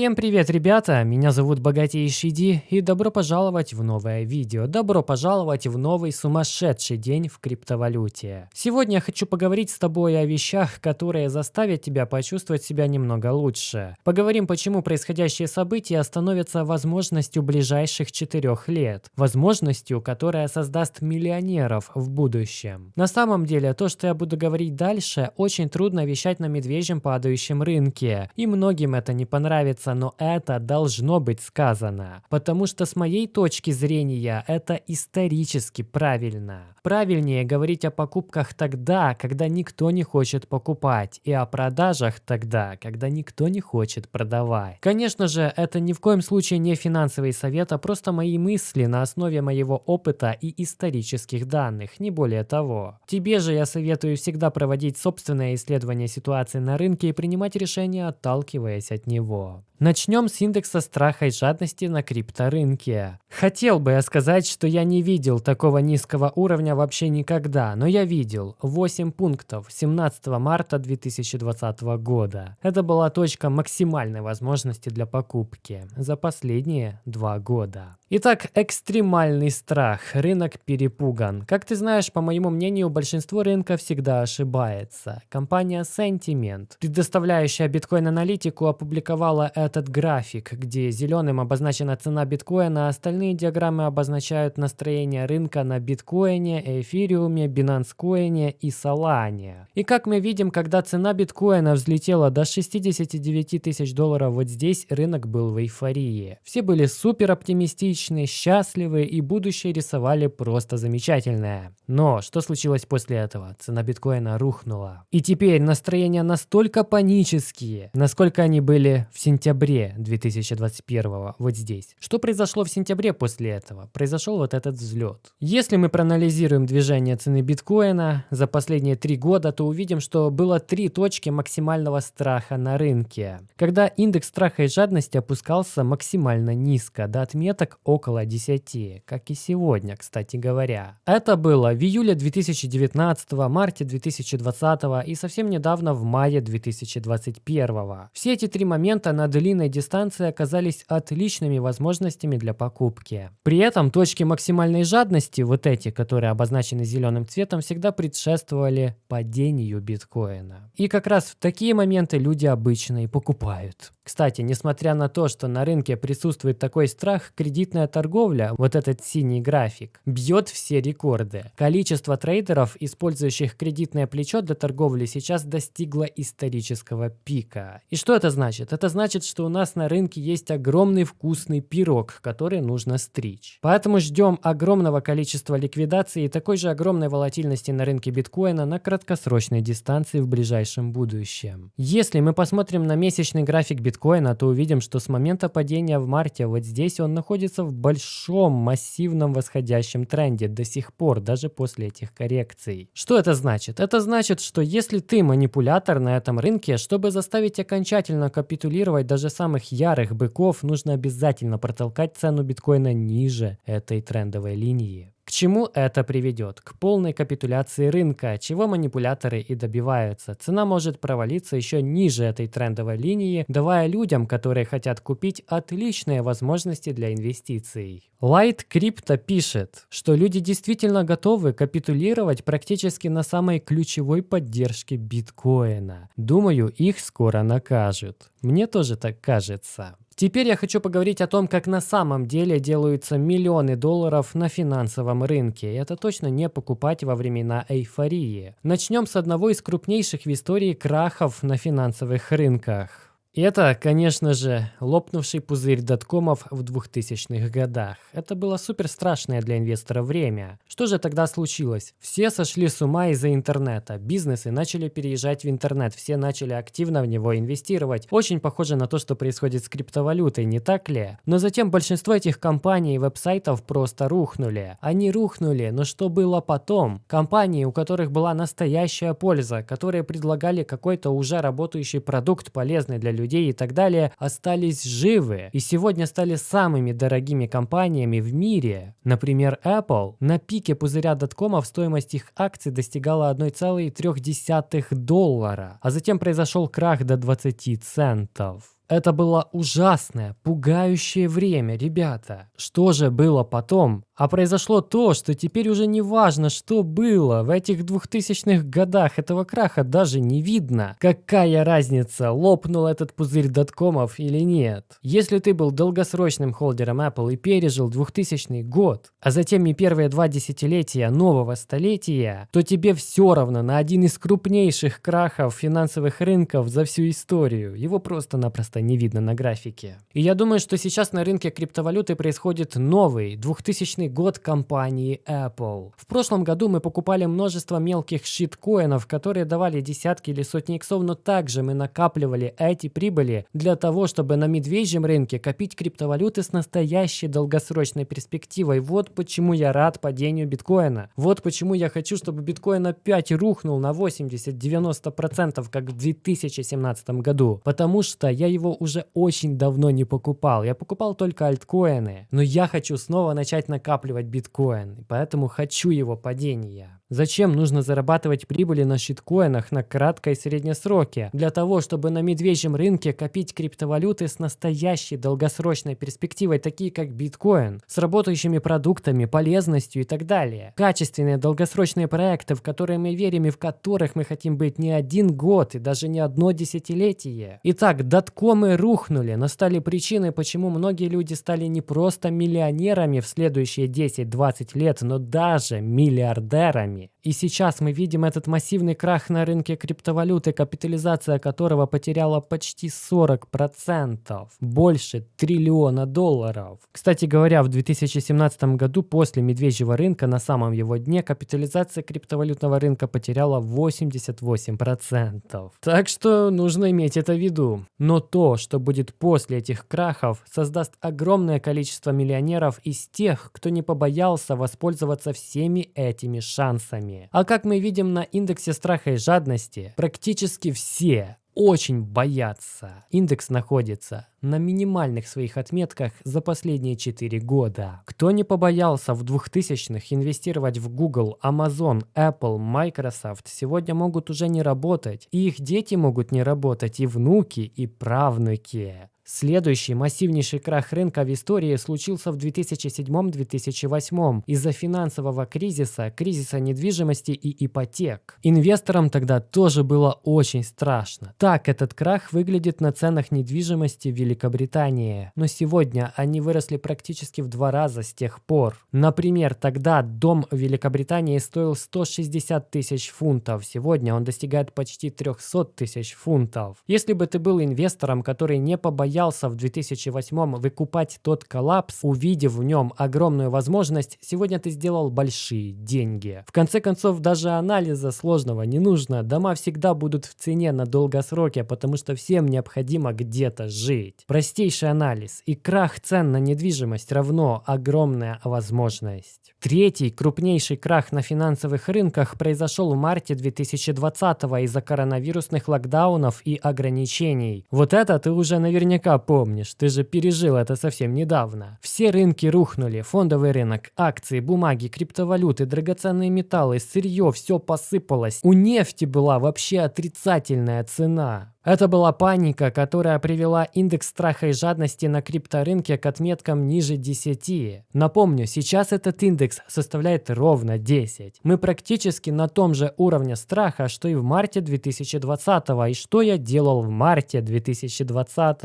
Всем привет, ребята! Меня зовут Богатейший Ди, и добро пожаловать в новое видео. Добро пожаловать в новый сумасшедший день в криптовалюте. Сегодня я хочу поговорить с тобой о вещах, которые заставят тебя почувствовать себя немного лучше. Поговорим, почему происходящие события становятся возможностью ближайших четырех лет. Возможностью, которая создаст миллионеров в будущем. На самом деле, то, что я буду говорить дальше, очень трудно вещать на медвежьем падающем рынке. И многим это не понравится нравится, но это должно быть сказано. Потому что с моей точки зрения это исторически правильно. Правильнее говорить о покупках тогда, когда никто не хочет покупать, и о продажах тогда, когда никто не хочет продавать. Конечно же, это ни в коем случае не финансовый совет, а просто мои мысли на основе моего опыта и исторических данных, не более того. Тебе же я советую всегда проводить собственное исследование ситуации на рынке и принимать решения, отталкиваясь от него. Начнем с индекса страха и жадности на крипторынке. Хотел бы я сказать, что я не видел такого низкого уровня вообще никогда, но я видел 8 пунктов 17 марта 2020 года. Это была точка максимальной возможности для покупки за последние два года. Итак, экстремальный страх. Рынок перепуган. Как ты знаешь, по моему мнению, большинство рынка всегда ошибается. Компания Sentiment, предоставляющая биткоин-аналитику, опубликовала этот график, где зеленым обозначена цена биткоина, а остальные диаграммы обозначают настроение рынка на биткоине, эфириуме, Coin и Solana. И как мы видим, когда цена биткоина взлетела до 69 тысяч долларов вот здесь, рынок был в эйфории. Все были супер оптимистичны, отличные, счастливые и будущее рисовали просто замечательное. Но что случилось после этого? Цена биткоина рухнула. И теперь настроения настолько панические, насколько они были в сентябре 2021 вот здесь. Что произошло в сентябре после этого? Произошел вот этот взлет. Если мы проанализируем движение цены биткоина за последние три года, то увидим, что было три точки максимального страха на рынке. Когда индекс страха и жадности опускался максимально низко, до отметок около 10, как и сегодня, кстати говоря. Это было в июле 2019, марте 2020 и совсем недавно в мае 2021. Все эти три момента на длинной дистанции оказались отличными возможностями для покупки. При этом точки максимальной жадности, вот эти, которые обозначены зеленым цветом, всегда предшествовали падению биткоина. И как раз в такие моменты люди обычно и покупают. Кстати, несмотря на то, что на рынке присутствует такой страх, кредитная торговля, вот этот синий график, бьет все рекорды. Количество трейдеров, использующих кредитное плечо для торговли, сейчас достигло исторического пика. И что это значит? Это значит, что у нас на рынке есть огромный вкусный пирог, который нужно стричь. Поэтому ждем огромного количества ликвидаций и такой же огромной волатильности на рынке биткоина на краткосрочной дистанции в ближайшем будущем. Если мы посмотрим на месячный график биткоина, то увидим, что с момента падения в марте вот здесь он находится в большом массивном восходящем тренде до сих пор, даже после этих коррекций. Что это значит? Это значит, что если ты манипулятор на этом рынке, чтобы заставить окончательно капитулировать даже самых ярых быков, нужно обязательно протолкать цену биткоина ниже этой трендовой линии. К чему это приведет? К полной капитуляции рынка, чего манипуляторы и добиваются. Цена может провалиться еще ниже этой трендовой линии, давая людям, которые хотят купить, отличные возможности для инвестиций. Light Crypto пишет, что люди действительно готовы капитулировать практически на самой ключевой поддержке биткоина. Думаю, их скоро накажут. Мне тоже так кажется. Теперь я хочу поговорить о том, как на самом деле делаются миллионы долларов на финансовом рынке. Это точно не покупать во времена эйфории. Начнем с одного из крупнейших в истории крахов на финансовых рынках. И это, конечно же, лопнувший пузырь доткомов в 2000-х годах. Это было супер страшное для инвестора время. Что же тогда случилось? Все сошли с ума из-за интернета. Бизнесы начали переезжать в интернет, все начали активно в него инвестировать. Очень похоже на то, что происходит с криптовалютой, не так ли? Но затем большинство этих компаний и веб-сайтов просто рухнули. Они рухнули, но что было потом? Компании, у которых была настоящая польза, которые предлагали какой-то уже работающий продукт, полезный для людей, людей и так далее, остались живы и сегодня стали самыми дорогими компаниями в мире. Например, Apple. На пике пузыря доткомов стоимость их акций достигала 1,3 доллара, а затем произошел крах до 20 центов. Это было ужасное, пугающее время, ребята. Что же было потом? А произошло то, что теперь уже не важно, что было. В этих двухтысячных годах этого краха даже не видно. Какая разница, лопнул этот пузырь доткомов или нет. Если ты был долгосрочным холдером Apple и пережил 2000 год, а затем и первые два десятилетия нового столетия, то тебе все равно на один из крупнейших крахов финансовых рынков за всю историю. Его просто-напросто не видно на графике. И я думаю, что сейчас на рынке криптовалюты происходит новый 2000 год компании Apple. В прошлом году мы покупали множество мелких щиткоинов, которые давали десятки или сотни иксов, но также мы накапливали эти прибыли для того, чтобы на медвежьем рынке копить криптовалюты с настоящей долгосрочной перспективой. Вот почему я рад падению биткоина. Вот почему я хочу, чтобы биткоин опять рухнул на 80-90%, как в 2017 году. Потому что я его уже очень давно не покупал. Я покупал только альткоины. Но я хочу снова начать накапливать накапливать биткоин, поэтому хочу его падения. Зачем нужно зарабатывать прибыли на щиткоинах на краткой и средней сроке? Для того, чтобы на медвежьем рынке копить криптовалюты с настоящей долгосрочной перспективой, такие как биткоин, с работающими продуктами, полезностью и так далее. Качественные долгосрочные проекты, в которые мы верим и в которых мы хотим быть не один год и даже не одно десятилетие. Итак, доткомы рухнули, но стали причиной, почему многие люди стали не просто миллионерами в следующие 10-20 лет, но даже миллиардерами вами. И сейчас мы видим этот массивный крах на рынке криптовалюты, капитализация которого потеряла почти 40%, больше триллиона долларов. Кстати говоря, в 2017 году после медвежьего рынка на самом его дне капитализация криптовалютного рынка потеряла 88%. Так что нужно иметь это в виду. Но то, что будет после этих крахов, создаст огромное количество миллионеров из тех, кто не побоялся воспользоваться всеми этими шансами финансами. А как мы видим на индексе страха и жадности, практически все очень боятся. Индекс находится на минимальных своих отметках за последние 4 года. Кто не побоялся в 2000-х инвестировать в Google, Amazon, Apple, Microsoft, сегодня могут уже не работать. И их дети могут не работать, и внуки, и правнуки. Следующий массивнейший крах рынка в истории случился в 2007-2008 из-за финансового кризиса, кризиса недвижимости и ипотек. Инвесторам тогда тоже было очень страшно. Так этот крах выглядит на ценах недвижимости в Великобритании. Но сегодня они выросли практически в два раза с тех пор. Например, тогда дом в Великобритании стоил 160 тысяч фунтов. Сегодня он достигает почти 300 тысяч фунтов. Если бы ты был инвестором, который не побоялся боялся в 2008 выкупать тот коллапс, увидев в нем огромную возможность, сегодня ты сделал большие деньги. В конце концов, даже анализа сложного не нужно. Дома всегда будут в цене на долгосроке, потому что всем необходимо где-то жить. Простейший анализ. И крах цен на недвижимость равно огромная возможность. Третий крупнейший крах на финансовых рынках произошел в марте 2020 из-за коронавирусных локдаунов и ограничений. Вот это ты уже наверняка наверняка помнишь, ты же пережил это совсем недавно. Все рынки рухнули, фондовый рынок, акции, бумаги, криптовалюты, драгоценные металлы, сырье, все посыпалось. У нефти была вообще отрицательная цена. Это была паника, которая привела индекс страха и жадности на крипторынке к отметкам ниже 10. Напомню, сейчас этот индекс составляет ровно 10. Мы практически на том же уровне страха, что и в марте 2020. И что я делал в марте 2020?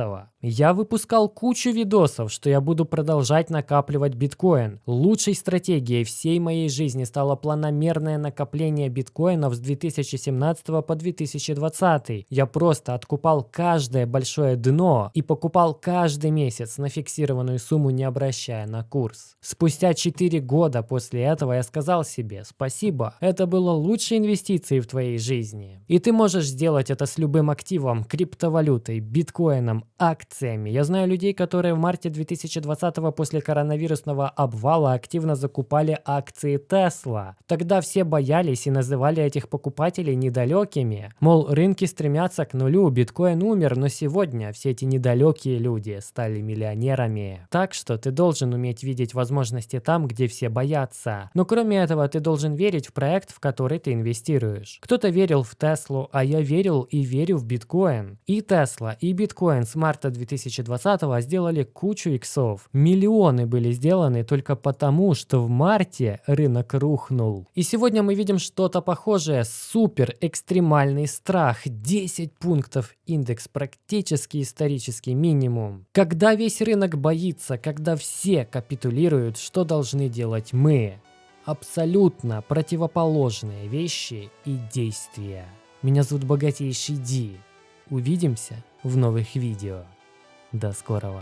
Я выпускал кучу видосов, что я буду продолжать накапливать биткоин. Лучшей стратегией всей моей жизни стало планомерное накопление биткоинов с 2017 по 2020. Я просто откупал каждое большое дно и покупал каждый месяц на фиксированную сумму, не обращая на курс. Спустя 4 года после этого я сказал себе спасибо, это было лучшей инвестицией в твоей жизни. И ты можешь сделать это с любым активом, криптовалютой, биткоином, акциями. Я знаю людей, которые в марте 2020 после коронавирусного обвала активно закупали акции Tesla. Тогда все боялись и называли этих покупателей недалекими. Мол, рынки стремятся к нулю, сплю, биткоин умер, но сегодня все эти недалекие люди стали миллионерами. Так что ты должен уметь видеть возможности там, где все боятся. Но кроме этого, ты должен верить в проект, в который ты инвестируешь. Кто-то верил в Теслу, а я верил и верю в биткоин. И Тесла, и биткоин с марта 2020 сделали кучу иксов. Миллионы были сделаны только потому, что в марте рынок рухнул. И сегодня мы видим что-то похожее. Супер экстремальный страх. 10 пунктов. Индекс практически исторический минимум. Когда весь рынок боится, когда все капитулируют, что должны делать мы? Абсолютно противоположные вещи и действия. Меня зовут Богатейший Ди. Увидимся в новых видео. До скорого.